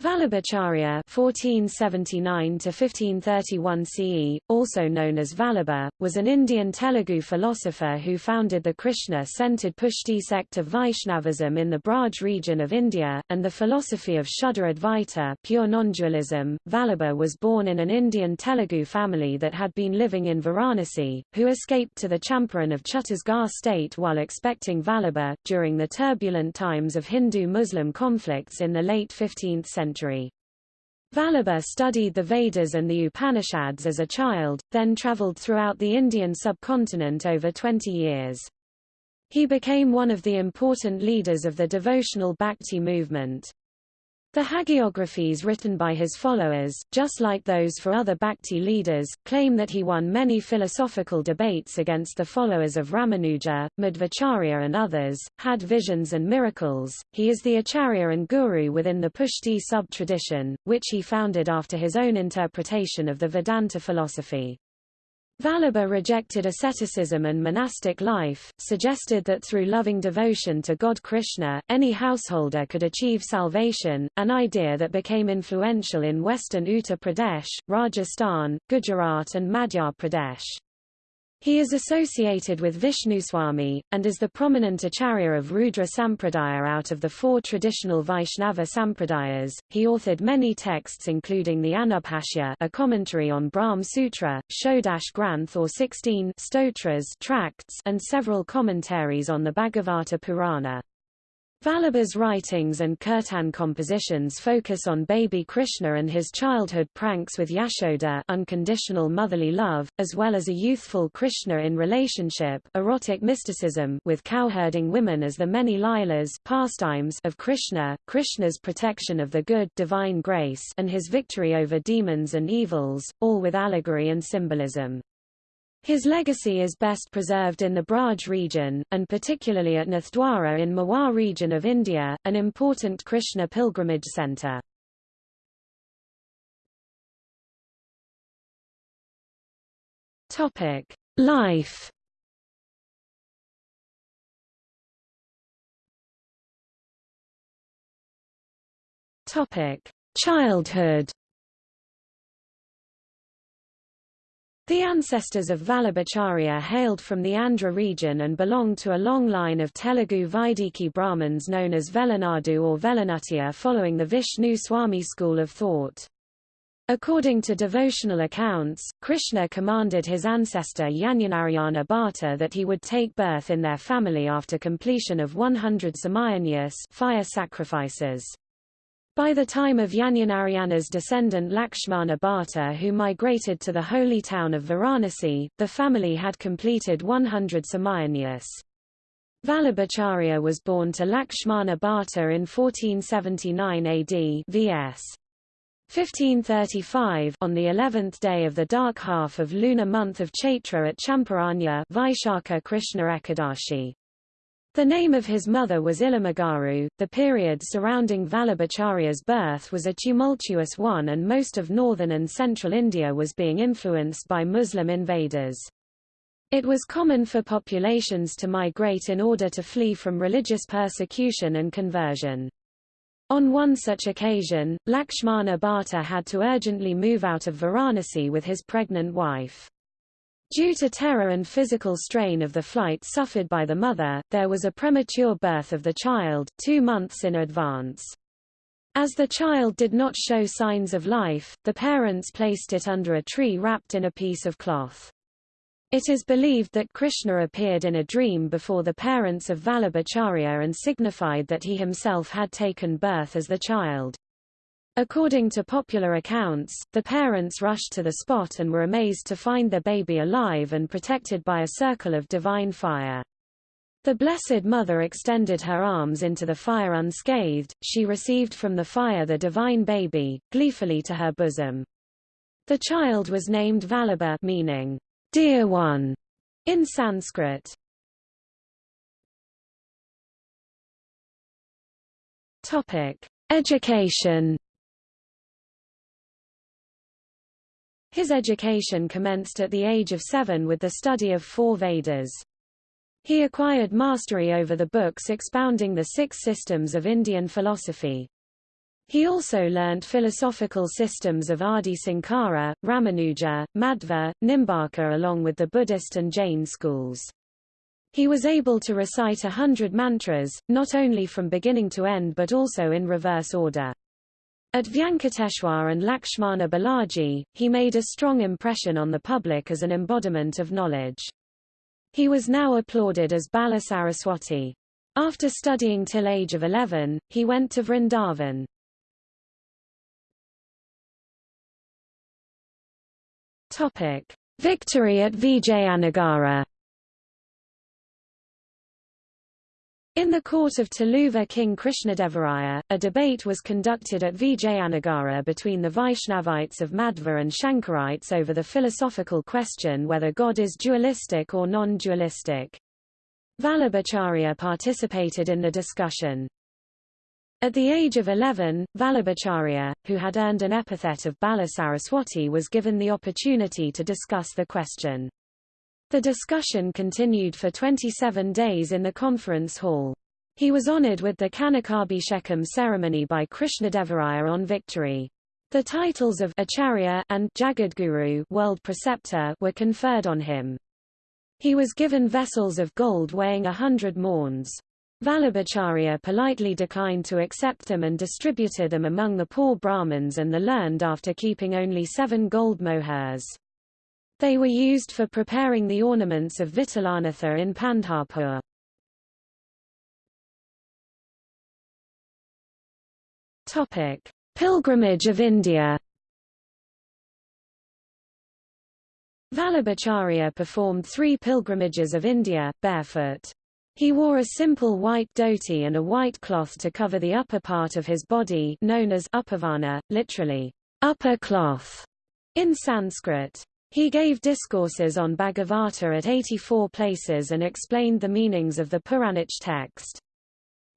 Vallabhacharya (1479–1531 CE), also known as Vallabha, was an Indian Telugu philosopher who founded the Krishna-centered Pushti sect of Vaishnavism in the Braj region of India, and the philosophy of Shuddha Advaita pure non-dualism. Vallabha was born in an Indian Telugu family that had been living in Varanasi, who escaped to the Champaran of Chhattisgarh state while expecting Vallabha, during the turbulent times of Hindu-Muslim conflicts in the late 15th century century. Vallabha studied the Vedas and the Upanishads as a child, then traveled throughout the Indian subcontinent over 20 years. He became one of the important leaders of the devotional Bhakti movement. The hagiographies written by his followers, just like those for other Bhakti leaders, claim that he won many philosophical debates against the followers of Ramanuja, Madhvacharya and others, had visions and miracles. He is the Acharya and Guru within the Pushti sub-tradition, which he founded after his own interpretation of the Vedanta philosophy. Vallabha rejected asceticism and monastic life, suggested that through loving devotion to God Krishna, any householder could achieve salvation, an idea that became influential in western Uttar Pradesh, Rajasthan, Gujarat and Madhya Pradesh. He is associated with Vishnuswami, and is the prominent acharya of Rudra Sampradaya out of the four traditional Vaishnava Sampradayas. He authored many texts including the Anubhashya a commentary on Brahm Sutra, Shodash Granth or 16 stotras tracts, and several commentaries on the Bhagavata Purana. Vallabha's writings and kirtan compositions focus on baby Krishna and his childhood pranks with Yashoda unconditional motherly love, as well as a youthful Krishna in relationship erotic mysticism with cowherding women as the many Lilas pastimes of Krishna, Krishna's protection of the good divine grace and his victory over demons and evils, all with allegory and symbolism. His legacy is best preserved in the Braj region, and particularly at Nathdwara in Mewar region of India, an important Krishna pilgrimage centre. Life. Childhood. The ancestors of Vallabhacharya hailed from the Andhra region and belonged to a long line of Telugu Vaidiki Brahmins known as Velanadu or Velanutya following the Vishnu Swami school of thought. According to devotional accounts, Krishna commanded his ancestor Yagnanarayana Bhatta that he would take birth in their family after completion of 100 Somayagnas fire sacrifices. By the time of Yagnanarayana's descendant Lakshmana Bhatta who migrated to the holy town of Varanasi, the family had completed 100 Somayagnas. Vallabhacharya was born to Lakshmana Bhatta in 1479 AD VS. 1535 on the 11th day of the dark half of lunar month of Chaitra at Champaranya Vaishakha Krishna Ekadashi. The name of his mother was Ilamagaru. The period surrounding Vallabhacharya's birth was a tumultuous one and most of northern and central India was being influenced by Muslim invaders. It was common for populations to migrate in order to flee from religious persecution and conversion. On one such occasion, Lakshmana Bhatta had to urgently move out of Varanasi with his pregnant wife. Due to terror and physical strain of the flight suffered by the mother, there was a premature birth of the child, two months in advance. As the child did not show signs of life, the parents placed it under a tree wrapped in a piece of cloth. It is believed that Krishna appeared in a dream before the parents of Vallabhacharya and signified that he himself had taken birth as the child. According to popular accounts, the parents rushed to the spot and were amazed to find their baby alive and protected by a circle of divine fire. The Blessed Mother extended her arms into the fire unscathed, she received from the fire the divine baby, gleefully to her bosom. The child was named Vallabha meaning, dear one, in Sanskrit. Topic. Education His education commenced at the age of seven with the study of four Vedas. He acquired mastery over the books expounding the six systems of Indian philosophy. He also learnt philosophical systems of Adi Sankara, Ramanuja, Madhva, Nimbarka along with the Buddhist and Jain schools. He was able to recite a hundred mantras, not only from beginning to end but also in reverse order. At Vyankateshwar and Lakshmana Balaji, he made a strong impression on the public as an embodiment of knowledge. He was now applauded as Bala Saraswati. After studying till age of 11, he went to Vrindavan. Topic: Victory at Vijayanagara. In the court of Tuluva King Krishnadevaraya, a debate was conducted at Vijayanagara between the Vaishnavites of Madhva and Shankarites over the philosophical question whether God is dualistic or non-dualistic. Vallabhacharya participated in the discussion. At the age of 11, Vallabhacharya, who had earned an epithet of Balasaraswati was given the opportunity to discuss the question. The discussion continued for 27 days in the conference hall. He was honored with the Kanakabhishekam ceremony by Krishnadevaraya on victory. The titles of Acharya and Jagadguru world preceptor were conferred on him. He was given vessels of gold weighing a hundred maunds. Vallabhacharya politely declined to accept them and distributed them among the poor Brahmins and the learned after keeping only seven gold mohurs. They were used for preparing the ornaments of Vitalanatha in Pandharpur. Topic: Pilgrimage of India. Vallabhacharya performed three pilgrimages of India, barefoot. He wore a simple white dhoti and a white cloth to cover the upper part of his body known as upavana, literally, upper cloth, in Sanskrit. He gave discourses on Bhagavata at 84 places and explained the meanings of the Puranic text.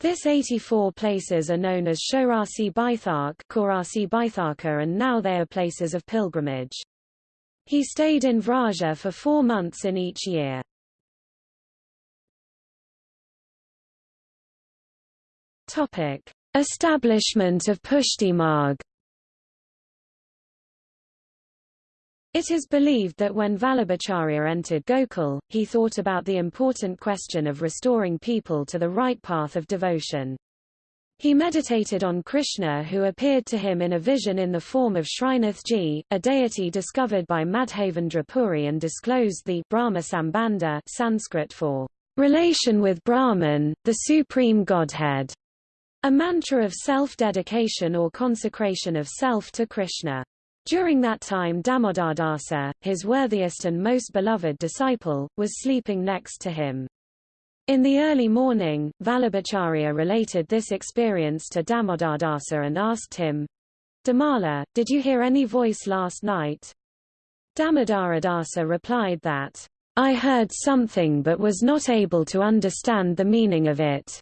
This 84 places are known as Shorasi Baithark Korasi Baitharka and now they are places of pilgrimage. He stayed in Vraja for four months in each year. Establishment of Pushti It is believed that when Vallabhacharya entered Gokul, he thought about the important question of restoring people to the right path of devotion. He meditated on Krishna who appeared to him in a vision in the form of Srinathji, a deity discovered by Madhavendra Puri and disclosed the Brahma Sambandha Sanskrit for relation with Brahman, the supreme Godhead. A mantra of self-dedication or consecration of self to Krishna. During that time Damodardasa, his worthiest and most beloved disciple, was sleeping next to him. In the early morning, Vallabhacharya related this experience to Damodardasa and asked him, Damala, did you hear any voice last night? Damodaradasa replied that, I heard something but was not able to understand the meaning of it.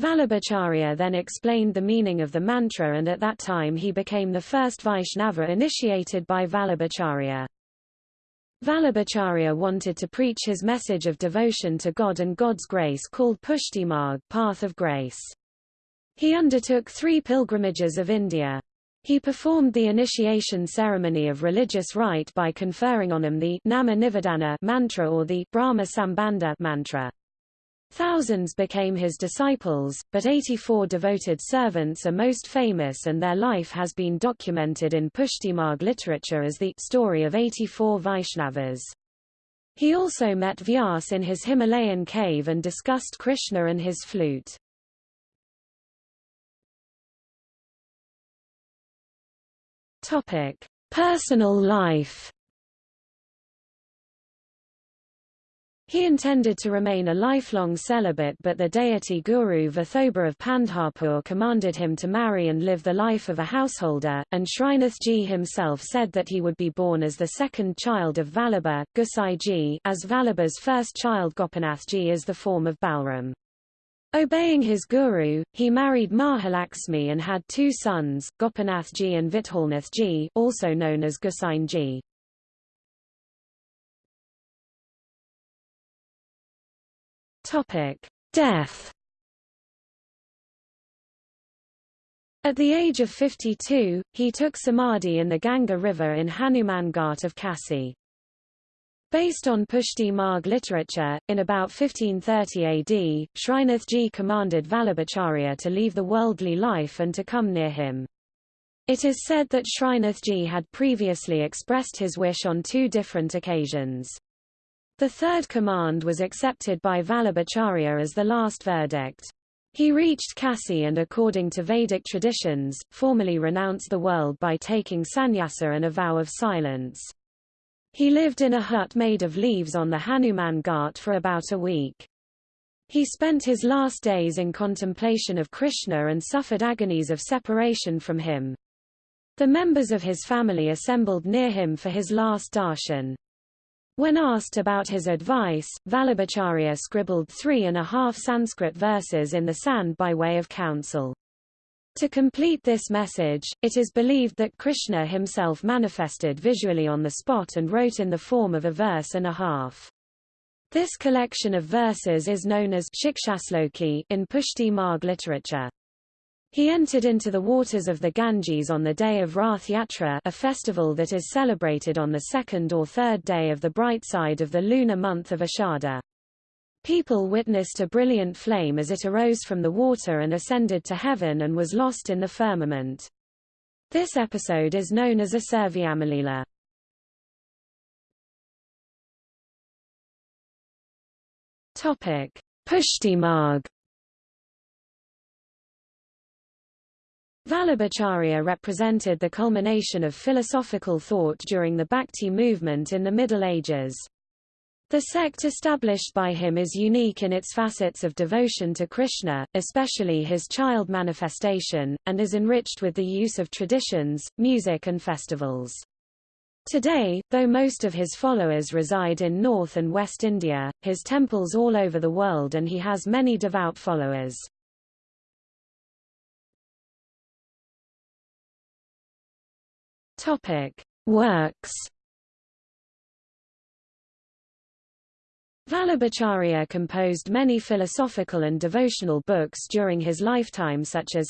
Vallabhacharya then explained the meaning of the mantra and at that time he became the first Vaishnava initiated by Vallabhacharya. Vallabhacharya wanted to preach his message of devotion to God and God's grace called Pushtimarg path of grace. He undertook three pilgrimages of India. He performed the initiation ceremony of religious rite by conferring on him the Nama Nivedana mantra or the Brahma Sambandha mantra. Thousands became his disciples, but 84 devoted servants are most famous and their life has been documented in Pushtimarg literature as the story of 84 Vaishnavas. He also met Vyas in his Himalayan cave and discussed Krishna and his flute. Personal life He intended to remain a lifelong celibate but the deity Guru Vithoba of Pandharpur commanded him to marry and live the life of a householder, and Srinathji himself said that he would be born as the second child of Vallabha, Gosaiji, as Vallabha's first child Gopinathji is the form of Balram. Obeying his guru, he married Mahalaxmi and had two sons, Gopinathji and Vithalnathji, also known as Gosainji. Topic: Death. At the age of 52, he took samadhi in the Ganga River in Hanuman Ghat of Kasi. Based on Pushti Marg literature, in about 1530 AD, Srinathji commanded Vallabhacharya to leave the worldly life and to come near him. It is said that Srinathji had previously expressed his wish on two different occasions. The third command was accepted by Vallabhacharya as the last verdict. He reached Kasi and according to Vedic traditions, formally renounced the world by taking sannyasa and a vow of silence. He lived in a hut made of leaves on the Hanuman Ghat for about a week. He spent his last days in contemplation of Krishna and suffered agonies of separation from him. The members of his family assembled near him for his last darshan. When asked about his advice, Vallabhacharya scribbled three and a half Sanskrit verses in the sand by way of counsel. To complete this message, it is believed that Krishna himself manifested visually on the spot and wrote in the form of a verse and a half. This collection of verses is known as Shikshasloki in Pushti Marg literature. He entered into the waters of the Ganges on the day of Rath Yatra a festival that is celebrated on the second or third day of the bright side of the lunar month of Ashada. People witnessed a brilliant flame as it arose from the water and ascended to heaven and was lost in the firmament. This episode is known as a Serviamalila. Topic: Vallabhacharya represented the culmination of philosophical thought during the Bhakti movement in the Middle Ages. The sect established by him is unique in its facets of devotion to Krishna, especially his child manifestation, and is enriched with the use of traditions, music and festivals. Today, though most of his followers reside in North and West India, his temples all over the world and he has many devout followers. Topic: Works Vallabhacharya composed many philosophical and devotional books during his lifetime such as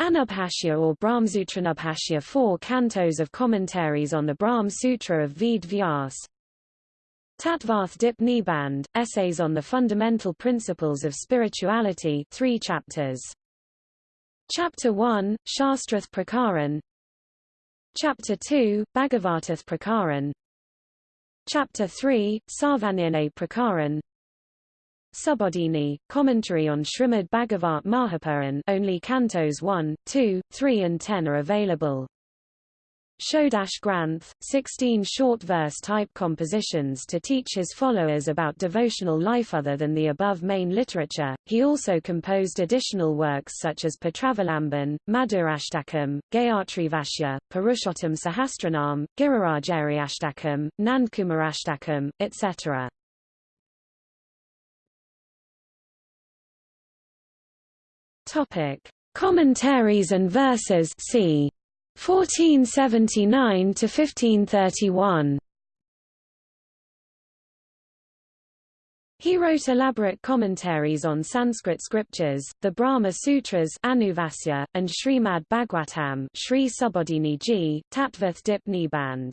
Anubhashya or Brahmsutranubhashya four cantos of commentaries on the Brahm Sutra of Ved Vyas Tattvarth Dip Niband, Essays on the Fundamental Principles of Spirituality three chapters. Chapter 1, Shastrath Prakaran Chapter 2, Bhagavatath Prakaran. Chapter 3, Sarvanirnay Prakaran. Subodhini, commentary on Srimad Bhagavat Mahapuran. Only cantos 1, 2, 3 and 10 are available. Shodash Granth, 16 short verse-type compositions to teach his followers about devotional life other than the above main literature. He also composed additional works such as Patravalamban, Madhurashtakam, Gayatrivashya, Purushottam Sahasranam, Girirajaryashtakam, Nandkumarashtakam, etc. Topic: Commentaries and verses. See 1479 to 1531. He wrote elaborate commentaries on Sanskrit scriptures, the Brahma Sutras Anubhashya, and Srimad Bhagwatam Sri Subodhini Ji, Tattvarth Dip Niband.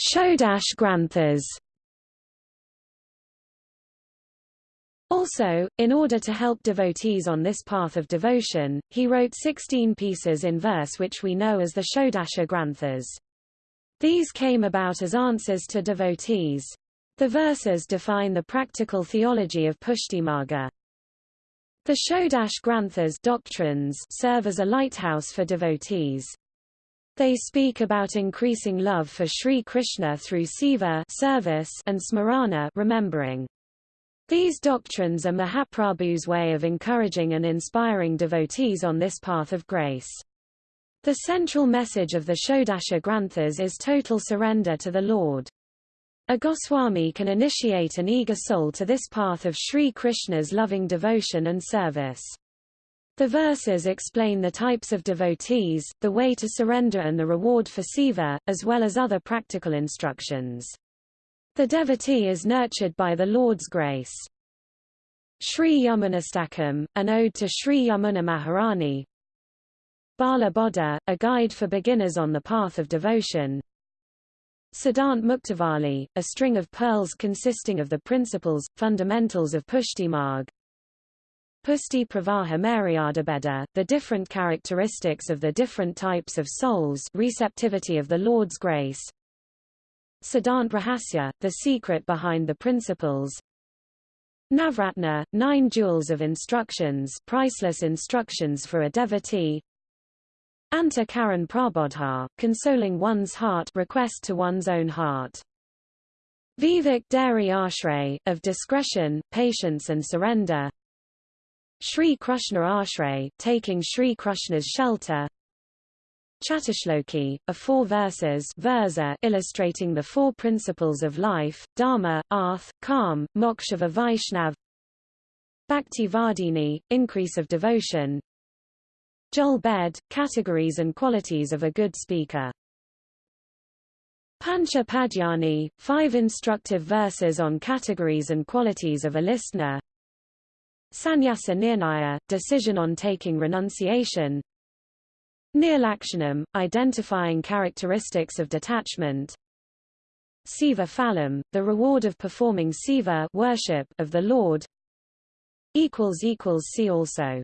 Shodash Granthas Also, in order to help devotees on this path of devotion, he wrote 16 pieces in verse which we know as the Shodasha Granthas. These came about as answers to devotees. The verses define the practical theology of Pushtimarga. The Shodash Granthas doctrines serve as a lighthouse for devotees. They speak about increasing love for Sri Krishna through seva service and smarana remembering. These doctrines are Mahaprabhu's way of encouraging and inspiring devotees on this path of grace. The central message of the Shodasha Granthas is total surrender to the Lord. A Goswami can initiate an eager soul to this path of Sri Krishna's loving devotion and service. The verses explain the types of devotees, the way to surrender and the reward for seva, as well as other practical instructions. The devotee is nurtured by the Lord's grace. Sri Yamunastakam, an ode to Sri Yamuna Maharani. Bala Bodha, a guide for beginners on the path of devotion. Siddhant Muktavali, a string of pearls consisting of the principles, fundamentals of Pushtimarg. Pushti Pravaha Maryadabeda, the different characteristics of the different types of souls receptivity of the Lord's grace. Siddhant Rahasya, the secret behind the principles. Navratna, nine jewels of instructions priceless instructions for a devotee. Anta Karan Prabodha, consoling one's heart request to one's own heart. Vivek Dari Ashray, of discretion, patience and surrender. Sri Krishna Ashray, taking Sri Krishna's shelter. Chatashloki, a four verses versa illustrating the four principles of life, Dharma, Arth, Kam, Moksha Vaishnav Bhakti Vardini, increase of devotion Jol Bed, categories and qualities of a good speaker. Pancha Padyani, five instructive verses on categories and qualities of a listener. Sannyasa Nirnaya, decision on taking renunciation. Nirlakshanam, identifying characteristics of detachment. Seva Phalam, the reward of performing seva worship of the Lord. See also